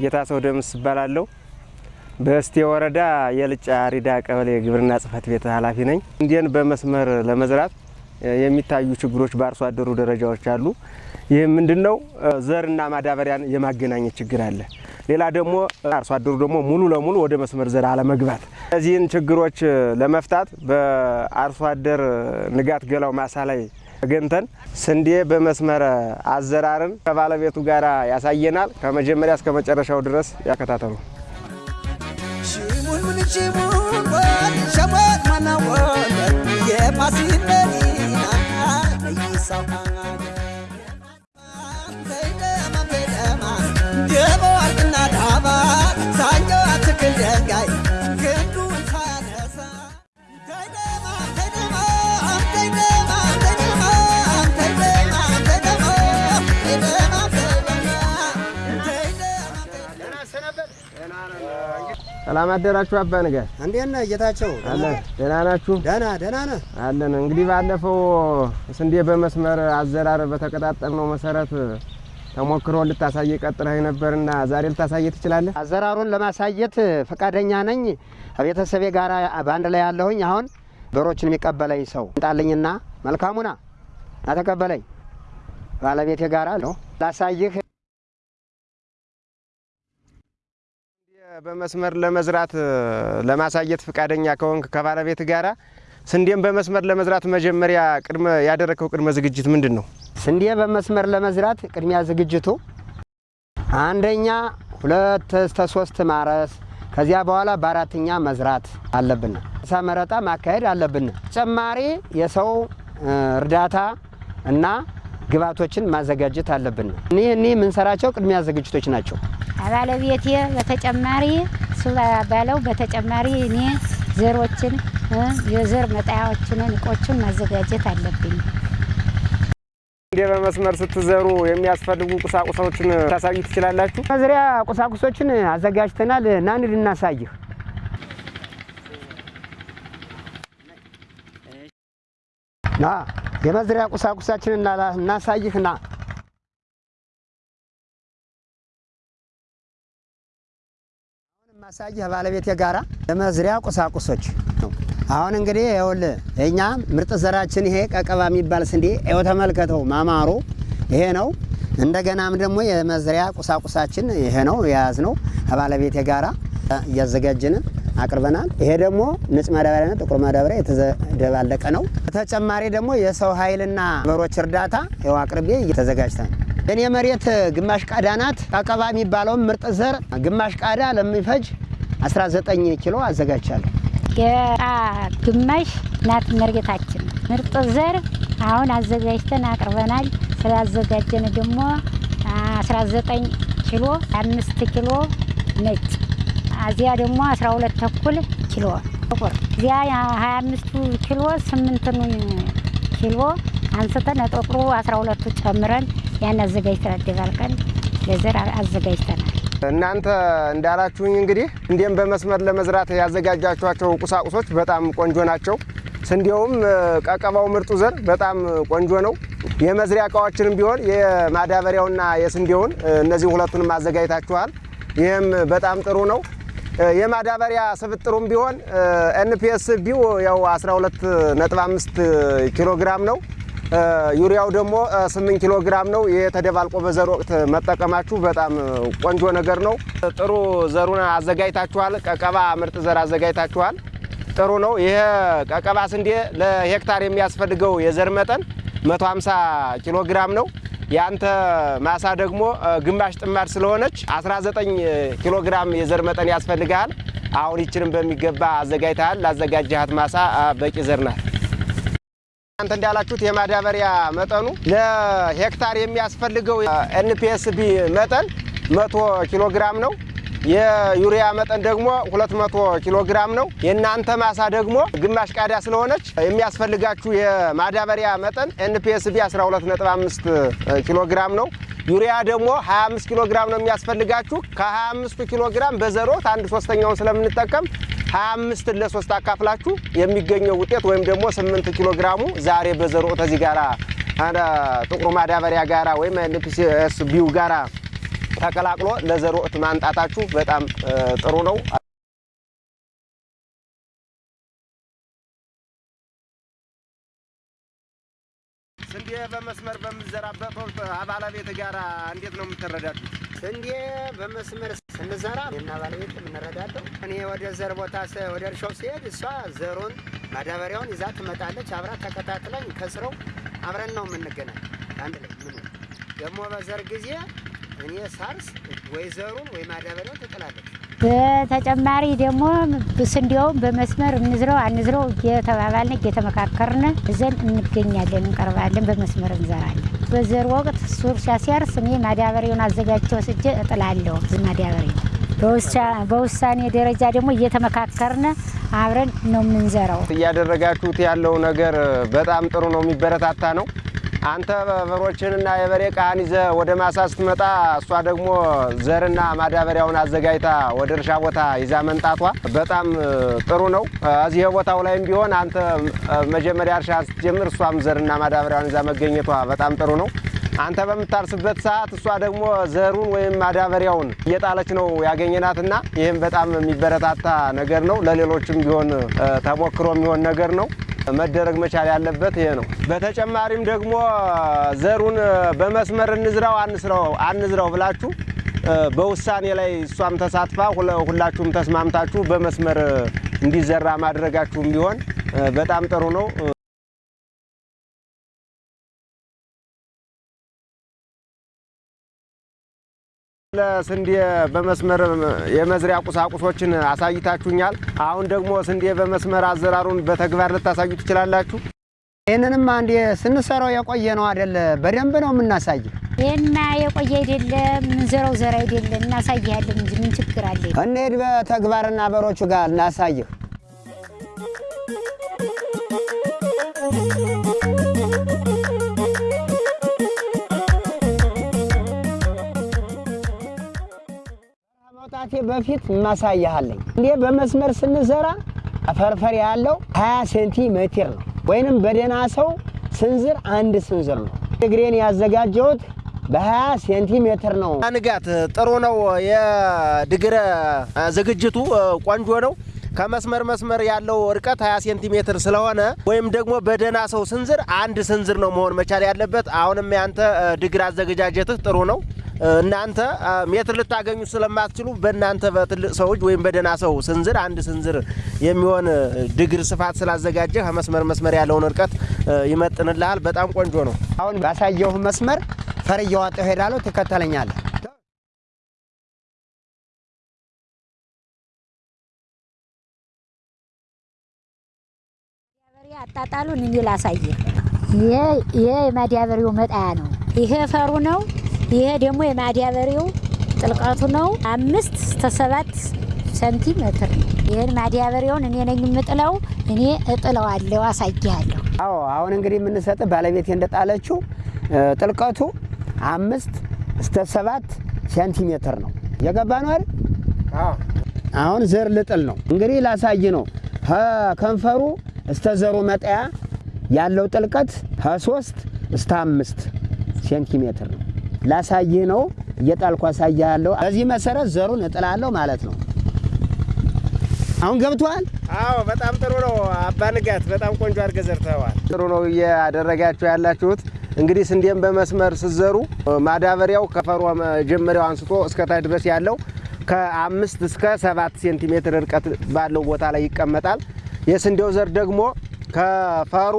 ጌታ ሰው ደምስ እባላለሁ። በእስቴ ወረዳ የልጫ ሪዳ ቀበሌ ግብርና ጽሕፈት ቤት ኃላፊ ነኝ። ስንዴን በመስመር ለመዝራት የሚታዩ ችግሮች በአርሶ አደሩ ደረጃዎች አሉ። ይህ ምንድን ነው? ዘርና ማዳበሪያን የማገናኘት ችግር አለ። ሌላ ደግሞ አርሶ አደሩ ደግሞ ሙሉ ለሙሉ ወደ መስመር ዘር አለመግባት። እነዚህን ችግሮች ለመፍታት በአርሶ አደር ንጋት ገላው ማሳ ላይ ተገኝተን ስንዴ በመስመር አዘራርን ከባለቤቱ ጋር ያሳየናል። ከመጀመሪያ እስከ መጨረሻው ድረስ ያከታተሉ። ሰላም አደራችሁ አባ ንጋት። እንዴት ነህ ጌታቸው? አለን ደህና ናችሁ? ደህና ደህና ነህ? አለን። እንግዲህ ባለፈው ስንዴ በመስመር አዘራር በተቀጣጠልነው መሰረት ተሞክሮ ልታሳየ ቀጥለህ ነበርና ዛሬ ልታሳየ ትችላለህ? አዘራሩን ለማሳየት ፈቃደኛ ነኝ። ከቤተሰቤ ጋር በአንድ ላይ ያለሁኝ። አሁን በሮችን የሚቀበለኝ ሰው እንጣልኝና መልካሙና ናተቀበለኝ ባለቤቴ ጋር ነው ላሳይህ በመስመር ለመዝራት ለማሳየት ፈቃደኛ ከሆንክ ከባለቤት ጋራ ስንዴን በመስመር ለመዝራት መጀመሪያ ቅድመ ያደረግከው ቅድመ ዝግጅት ምንድን ነው? ስንዴ በመስመር ለመዝራት ቅድሚያ ዝግጅቱ አንደኛ ሁለት እስከ ሶስት ማረስ፣ ከዚያ በኋላ በአራተኛ መዝራት አለብን። እሳ ማካሄድ አለብን። ተጨማሪ የሰው እርዳታ እና ግብዓቶችን ማዘጋጀት አለብን። እኒህ እኒህ የምንሰራቸው ቅድሚያ ዝግጅቶች ናቸው። ባለቤቴ በተጨማሪ እሱ ባለው በተጨማሪ እኔ ዘሮችን የዘር መጣያዎችን እቆችን ማዘጋጀት አለብኝ። ስንዴ በመስመር ስትዘሩ የሚያስፈልጉ ቁሳቁሶችን ታሳዩ ትችላላችሁ? መዝሪያ ቁሳቁሶችን አዘጋጅተናል። ናን ልናሳይህ ና የመዝሪያ ቁሳቁሳችንን እናሳይህ ና ማሳይህ ባለቤቴ ጋራ የመዝሪያ ቁሳቁሶች ነው። አሁን እንግዲህ ይኸውልህ የእኛ ምርጥ ዘራችን ይሄ ቀቀባ የሚባል ስንዴ ይኸው ተመልከተው፣ ማማሩ ይሄ ነው። እንደገናም ደግሞ የመዝሪያ ቁሳቁሳችን ይሄ ነው የያዝነው ከባለቤቴ ጋራ እያዘጋጅን አቅርበናል። ይሄ ደግሞ ንጽ ማዳበሪያና ጥቁር ማዳበሪያ የተደባለቀ ነው። በተጨማሪ ደግሞ የሰው ኃይልና በሮች እርዳታ ይኸው አቅርቤ እየተዘጋጅተን የኔ መሬት ግማሽ ቃዳ ናት። ቀቀባ የሚባለውን ምርጥ ዘር ግማሽ ቃዳ ለሚፈጅ 19 ኪሎ አዘጋጅቻለሁ። ግማሽ ናት መሬታችን። ምርጥ ዘር አሁን አዘጋጅተን አቅርበናል። ስላዘጋጀን ደግሞ 19 ኪሎ፣ አምስት ኪሎ ነጭ እዚያ ደግሞ 12 ተኩል ኪሎ ጥቁር እዚያ 25ቱ ኪሎ ስምንትኑን ኪሎ አንስተን ጥቁሩ 12ቱ ጨምረን ያን አዘጋጅተን አደባልቀን ለዘር አዘጋጅተናል። እናንተ እንዳላችሁኝ እንግዲህ ስንዴን በመስመር ለመዝራት ያዘጋጃችኋቸው ቁሳቁሶች በጣም ቆንጆ ናቸው። ስንዴውም ቀቀባው ምርጡ ዘር በጣም ቆንጆ ነው። የመዝሪያ እቃዎችንም ቢሆን የማዳበሪያውና የስንዴውን እነዚህ ሁለቱንም አዘጋጅታችኋል። ይህም በጣም ጥሩ ነው። የማዳበሪያ ስብጥሩም ቢሆን NPSB ው ያው 12.5 ኪሎ ግራም ነው። ዩሪያው ደግሞ 8 ኪሎ ግራም ነው። ተደባልቆ በዘር ወቅት መጠቀማችሁ በጣም ቆንጆ ነገር ነው። ጥሩ ዘሩን አዘጋጅታችኋል። ቀቀባ ምርጥ ዘር አዘጋጅታችኋል። ጥሩ ነው። ይሄ ቀቀባ ስንዴ ለሄክታር የሚያስፈልገው የዘር መጠን 150 ኪሎ ግራም ነው። የአንተ ማሳ ደግሞ ግማሽ ጥማድ ስለሆነች 19 ኪሎ ግራም የዘር መጠን ያስፈልግሃል። አሁን ይችንም በሚገባ አዘጋጅተሃል። ላዘጋጀሃት ማሳ በቂ ዘር ናት። እናንተ እንዳላችሁት የማዳበሪያ መጠኑ ለሄክታር የሚያስፈልገው NPSB መጠን 100 ኪሎ ግራም ነው። የዩሪያ መጠን ደግሞ 200 ኪሎ ግራም ነው። የእናንተ ማሳ ደግሞ ግማሽ ቃዳ ስለሆነች የሚያስፈልጋችሁ የማዳበሪያ መጠን NPSB 12.5 ኪሎ ግራም ነው። ዩሪያ ደግሞ 25 ኪሎ ግራም ነው የሚያስፈልጋችሁ። ከ25 ኪሎ ግራም በዘር ወቅት አንድ ሶስተኛውን ስለምንጠቀም 25 ለሶስት አካፍላችሁ የሚገኘው ውጤት ወይም ደግሞ 8 ኪሎ ግራሙ ዛሬ በዘር ወቅት እዚህ ጋራ ጥቁሩ ማዳበሪያ ጋራ ወይም NPSB ው ጋራ ተቀላቅሎ ለዘር ወቅት ማምጣታችሁ በጣም ጥሩ ነው። ስንዴ በመስመር በምዘራበት ወቅት ባለቤት ጋር እንዴት ነው የምትረዳዱት? ስንዴ በመስመር ስንዘራ እኔና ባለቤት የምንረዳደው እኔ ወደ ዘር ቦታ ወደ እርሻው ሲሄድ እሷ ዘሩን ማዳበሪያውን ይዛ ትመጣለች። አብራ ተከታትለኝ ከስረው አብረን ነው የምንገናኝ አንድ ላይ ምን ደግሞ በዘር ጊዜ እኔ ሳርስ ወይ ዘሩን ወይ ማዳበሪያውን ትጥላለች። በተጨማሪ ደግሞ ስንዴውን በመስመር እንዝረው አንዝረው እየተባባልን እየተመካከርን እዘን እንገኛለን፣ እንቀርባለን፣ በመስመር እንዘራለን። በዘር ወቅት ሱር ሲያሲያርስ እኔ ማዳበሪያውን አዘጋጅቼ ወስጄ እጥላለሁ። ማዳበሪያው በውሳ- በውሳኔ ደረጃ ደግሞ እየተመካከርን አብረን ነው የምንዘራው። እያደረጋችሁት ያለው ነገር በጣም ጥሩ ነው፣ የሚበረታታ ነው። አንተ በሮችንና የበሬ ቃህን ይዘህ ወደ ማሳ ስትመጣ እሷ ደግሞ ዘርና ማዳበሪያውን አዘጋጅታ ወደ እርሻ ቦታ ይዛ መንጣቷ በጣም ጥሩ ነው። እዚህ ቦታው ላይም ቢሆን አንተ መጀመሪያ እርሻ ስትጀምር እሷም ዘርና ማዳበሪያውን ይዛ መገኘቷ በጣም ጥሩ ነው። አንተ በምታርስበት ሰዓት እሷ ደግሞ ዘሩን ወይም ማዳበሪያውን እየጣለች ነው ያገኘናትና ይህም በጣም የሚበረታታ ነገር ነው። ለሌሎችም ቢሆን ተሞክሮ የሚሆን ነገር ነው። መደረግ መቻል ያለበት ይሄ ነው። በተጨማሪም ደግሞ ዘሩን በመስመር እንዝራው አንስራው አንዝራው ብላችሁ በውሳኔ ላይ እሷም ተሳትፋ ሁላችሁም ተስማምታችሁ በመስመር እንዲዘራ ማድረጋችሁም ቢሆን በጣም ጥሩ ነው። ለስንዴ በመስመር የመዝሪያ ቁሳቁሶችን አሳይታችሁኛል። አሁን ደግሞ ስንዴ በመስመር አዘራሩን በተግባር ልታሳዩ ትችላላችሁ። ይህንንም አንዴ ስንሰራው የቆየ ነው አይደለ? በደንብ ነው የምናሳየው። ይህና የቆየ አይደለም ምንዘራው ዘር አይደለም እናሳይሃለን እንጂ ምን ችግር አለ? እንሂድ በተግባርና በሮቹ ጋር እናሳይህ። መውጣቴ በፊት ማሳያለኝ እንዴ በመስመር ስንዘራ ፈርፈር ያለው 20 ሴንቲሜትር ነው፣ ወይንም በደህና ሰው ስንዝር አንድ ስንዝር ነው። ድግሬን ያዘጋጀሁት በ20 ሴንቲሜትር ነው። ንጋት ጥሩ ነው። የድግረ ዝግጅቱ ቆንጆ ነው። ከመስመር መስመር ያለው እርቀት 20 ሴንቲሜትር ስለሆነ ወይም ደግሞ በደህና ሰው ስንዝር አንድ ስንዝር ነው መሆን መቻል ያለበት። አሁንም ያንተ ድግር አዘገጃጀትህ ጥሩ ነው። እናንተ ሜትር ልታገኙ ስለማትችሉ በእናንተ በትልቅ ሰዎች ወይም በደህና ሰው ስንዝር አንድ ስንዝር የሚሆን ድግር ስፋት ስላዘጋጀህ ከመስመር መስመር ያለውን እርቀት ይመጥንልሃል። በጣም ቆንጆ ነው። አሁን ባሳየሁ መስመር ፈር እያዋጣሁ ሄዳለሁ። ትከተለኛለህ። አጣጣሉን እኔ ላሳየህ። ይሄ ይሄ የማዳበሪያው መጣያ ነው። ይሄ ፈሩ ነው። ይሄ ደግሞ የማዳበሪያው ጥልቀቱ ነው። አምስት እስከ ሰባት ሴንቲሜትር ነው። ይህን ማዳበሪያውን እኔ ነኝ የምጥለው። እኔ እጥለዋለሁ፣ አሳይሃለሁ። አዎ አሁን እንግዲህ የምንሰጥ ባለቤቴ እንደጣለችው ጥልቀቱ አምስት እስከ ሰባት ሴንቲሜትር ነው። የገባ ነው አይደል? አሁን ዘር ልጥል ነው እንግዲህ ላሳይ ነው። ከከንፈሩ እስተ ዘሩ መጠያ ያለው ጥልቀት ከሶስት እስከ አምስት ሴንቲሜትር ነው። ላሳይህ ነው እየጣልኩ አሳይሃለሁ። በዚህ መሰረት ዘሩን እጥላለሁ ማለት ነው። አሁን ገብቶሃል? አዎ በጣም ጥሩ ነው። አባ ንጋት በጣም ቆንጆ አድርገህ ዘርተዋል። ጥሩ ነው እያደረጋችሁ ያላችሁት። እንግዲህ ስንዴም በመስመር ስዘሩ ማዳበሪያው ከፈሯ መጀመሪያው አንስቶ እስከ ታች ድረስ ያለው ከአምስት እስከ ሰባት ሴንቲሜትር ርቀት ባለው ቦታ ላይ ይቀመጣል። የስንዴው ዘር ደግሞ ከፈሩ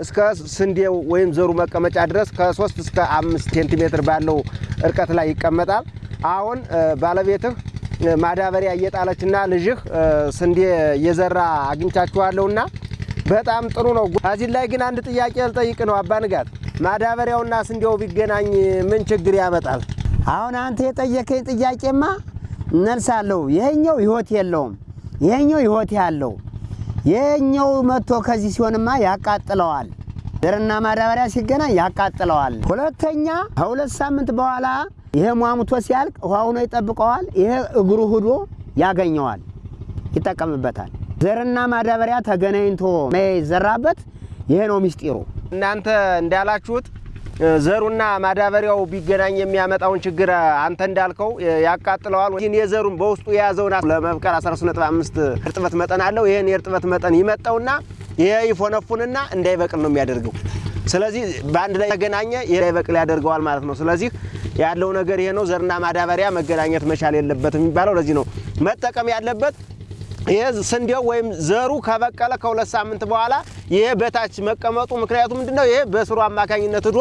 እስከ ስንዴው ወይም ዘሩ መቀመጫ ድረስ ከሶስት እስከ አምስት ሴንቲሜትር ባለው እርቀት ላይ ይቀመጣል። አሁን ባለቤትህ ማዳበሪያ እየጣለችና ልጅህ ስንዴ እየዘራ አግኝቻችኋለሁና በጣም ጥሩ ነው። ከዚህ ላይ ግን አንድ ጥያቄ ልጠይቅ ነው አባ ንጋት፣ ማዳበሪያውና ስንዴው ቢገናኝ ምን ችግር ያመጣል? አሁን አንተ የጠየቀኝ ጥያቄማ እነልሳለሁ። ይሄኛው ህይወት የለውም፣ ይሄኛው ህይወት ያለው። ይሄኛው መጥቶ ከዚህ ሲሆንማ ያቃጥለዋል። ዘርና ማዳበሪያ ሲገናኝ ያቃጥለዋል። ሁለተኛ ከሁለት ሳምንት በኋላ ይሄ ሟሙቶ ሲያልቅ ውሃ ሆኖ ይጠብቀዋል። ይሄ እግሩ ሂዶ ያገኘዋል፣ ይጠቀምበታል። ዘርና ማዳበሪያ ተገናኝቶ የዘራበት ይሄ ነው ሚስጢሩ። እናንተ እንዳላችሁት ዘሩና ማዳበሪያው ቢገናኝ የሚያመጣውን ችግር አንተ እንዳልከው ያቃጥለዋል። ይህን የዘሩን በውስጡ የያዘውን ለመብቀል 13.5 እርጥበት መጠን አለው። ይህን የእርጥበት መጠን ይመጣውና ይሄ ይፎነፉንና እንዳይበቅል ነው የሚያደርገው። ስለዚህ በአንድ ላይ ተገናኘ እንዳይበቅል ያደርገዋል ማለት ነው። ስለዚህ ያለው ነገር ይሄ ነው። ዘርና ማዳበሪያ መገናኘት መቻል የለበትም የሚባለው ለዚህ ነው። መጠቀም ያለበት ይሄ ስንዴው ወይም ዘሩ ከበቀለ ከሁለት ሳምንት በኋላ ይሄ በታች መቀመጡ ምክንያቱ ምንድነው? ይሄ በስሩ አማካኝነት ሂዶ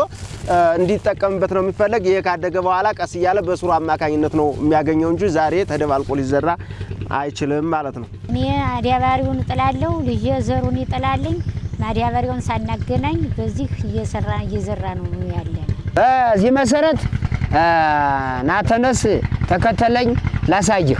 እንዲጠቀምበት ነው የሚፈለግ። ይሄ ካደገ በኋላ ቀስ እያለ በስሩ አማካኝነት ነው የሚያገኘው እንጂ ዛሬ ተደባልቆ ሊዘራ አይችልም ማለት ነው። እኔ ማዳበሪያውን እጥላለሁ፣ ልጄ ዘሩን ይጥላልኝ። ማዳበሪያውን ሳናገናኝ በዚህ እየሰራ እየዘራ ነው ያለን። በዚህ መሰረት ናተነስ ተከተለኝ ላሳይህ።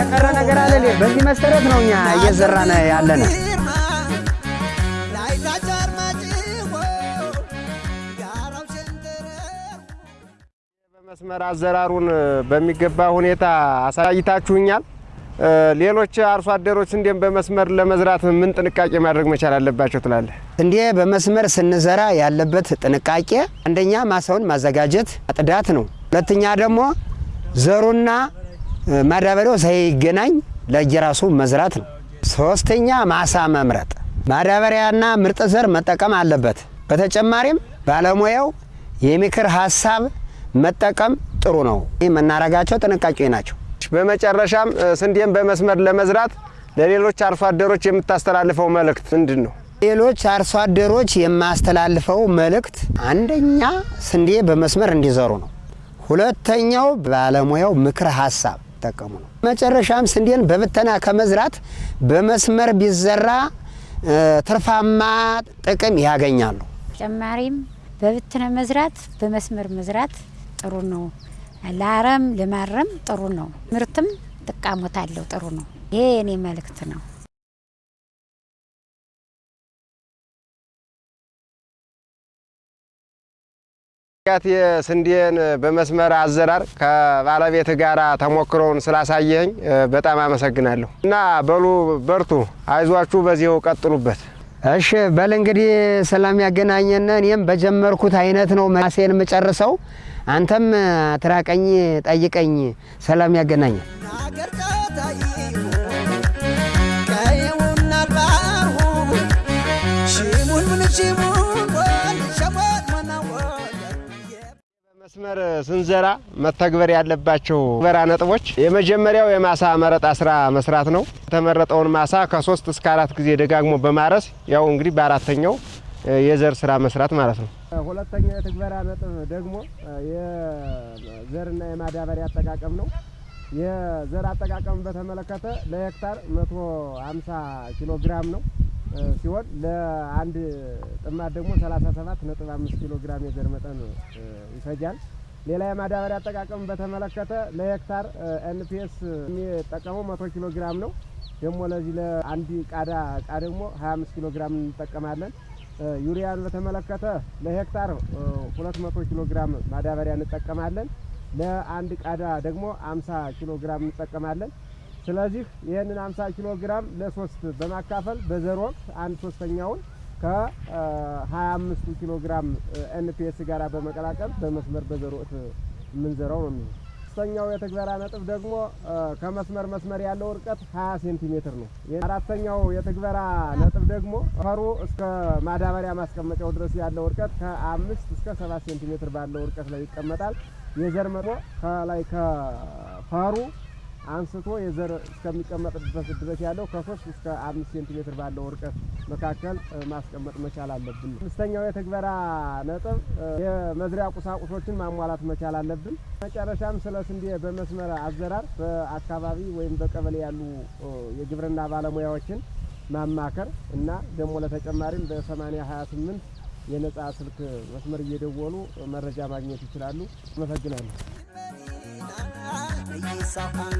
የቀረ ነገር አለ። በዚህ መሰረት ነው እኛ እየዘራን ያለነ። በመስመር አዘራሩን በሚገባ ሁኔታ አሳይታችሁኛል። ሌሎች አርሶ አደሮች እንዲም በመስመር ለመዝራት ምን ጥንቃቄ ማድረግ መቻል አለባቸው ትላለህ? እንዴ በመስመር ስንዘራ ያለበት ጥንቃቄ አንደኛ ማሳውን ማዘጋጀት አጥዳት ነው። ሁለተኛ ደግሞ ዘሩና ማዳበሪያው ሳይገናኝ ለየራሱ መዝራት ነው። ሶስተኛ ማሳ መምረጥ፣ ማዳበሪያና ምርጥ ዘር መጠቀም አለበት። በተጨማሪም ባለሙያው የምክር ሀሳብ መጠቀም ጥሩ ነው። ይህ የምናረጋቸው ጥንቃቄ ናቸው። በመጨረሻም ስንዴን በመስመር ለመዝራት ለሌሎች አርሶ አደሮች የምታስተላልፈው መልእክት ምንድን ነው? ሌሎች አርሶ አደሮች የማስተላልፈው መልእክት አንደኛ ስንዴ በመስመር እንዲዘሩ ነው። ሁለተኛው ባለሙያው ምክር ሀሳብ ጠቀሙ ነው። መጨረሻም ስንዴን በብተና ከመዝራት በመስመር ቢዘራ ትርፋማ ጥቅም ያገኛሉ። ተጨማሪም በብትነ መዝራት በመስመር መዝራት ጥሩ ነው። ለአረም ለማረም ጥሩ ነው። ምርትም ጥቃሞት አለው። ጥሩ ነው። ይሄ የኔ መልእክት ነው። ያት የስንዴን በመስመር አዘራር ከባለቤት ጋር ተሞክሮውን ስላሳየኝ በጣም አመሰግናለሁ። እና በሉ በርቱ፣ አይዟችሁ፣ በዚሁ ቀጥሉበት። እሺ በል እንግዲህ ሰላም ያገናኘን። እኔም በጀመርኩት አይነት ነው ማሴን የምጨርሰው። አንተም ትራቀኝ፣ ጠይቀኝ። ሰላም ያገናኘን። መስመር ስንዘራ መተግበር ያለባቸው በራ ነጥቦች የመጀመሪያው የማሳ መረጣ ስራ መስራት ነው። የተመረጠውን ማሳ ከሶስት እስከ አራት ጊዜ ደጋግሞ በማረስ ያው እንግዲህ በአራተኛው የዘር ስራ መስራት ማለት ነው። ሁለተኛው የትግበራ ነጥብ ደግሞ የዘርና የማዳበሪያ አጠቃቀም ነው። የዘር አጠቃቀም በተመለከተ ለሄክታር 150 ኪሎ ግራም ነው ሲሆን ለአንድ ጥማድ ደግሞ 37 ነጥብ 5 ኪሎ ግራም የዘር መጠን ይፈጃል። ሌላ የማዳበሪያ አጠቃቀም በተመለከተ ለሄክታር NPS የሚጠቀመው 100 ኪሎ ግራም ነው። ደግሞ ለዚህ ለአንድ ቃዳ እቃ ደግሞ 25 ኪሎ ግራም እንጠቀማለን። ዩሪያን በተመለከተ ለሄክታር 200 ኪሎ ግራም ማዳበሪያ እንጠቀማለን። ለአንድ ቃዳ ደግሞ 50 ኪሎ ግራም እንጠቀማለን። ስለዚህ ይህንን 50 ኪሎ ግራም ለሶስት በማካፈል በዘር ወቅት አንድ ሶስተኛውን ከ25 ኪሎ ግራም NPS ጋር በመቀላቀል በመስመር በዘር ወቅት የምንዘራው ነው የሚሆነው። ሶስተኛው የትግበራ ነጥብ ደግሞ ከመስመር መስመር ያለው ርቀት 20 ሴንቲሜትር ነው። አራተኛው የትግበራ ነጥብ ደግሞ ፈሩ እስከ ማዳበሪያ ማስቀመጫው ድረስ ያለው ርቀት ከአምስት እስከ ሰባት ሴንቲሜትር ባለው ርቀት ላይ ይቀመጣል። የዘር መቶ ከላይ ከፈሩ አንስቶ የዘር እስከሚቀመጥበት ድረስ ያለው ከሶስት እስከ አምስት ሴንቲሜትር ባለው ርቀት መካከል ማስቀመጥ መቻል አለብን። አምስተኛው የትግበራ ነጥብ የመዝሪያ ቁሳቁሶችን ማሟላት መቻል አለብን። መጨረሻም ስለ ስንዴ በመስመር አዘራር በአካባቢ ወይም በቀበሌ ያሉ የግብርና ባለሙያዎችን ማማከር እና ደግሞ ለተጨማሪም በሰማኒያ ሀያ ስምንት የነጻ ስልክ መስመር እየደወሉ መረጃ ማግኘት ይችላሉ። አመሰግናለሁ። Yes, I'm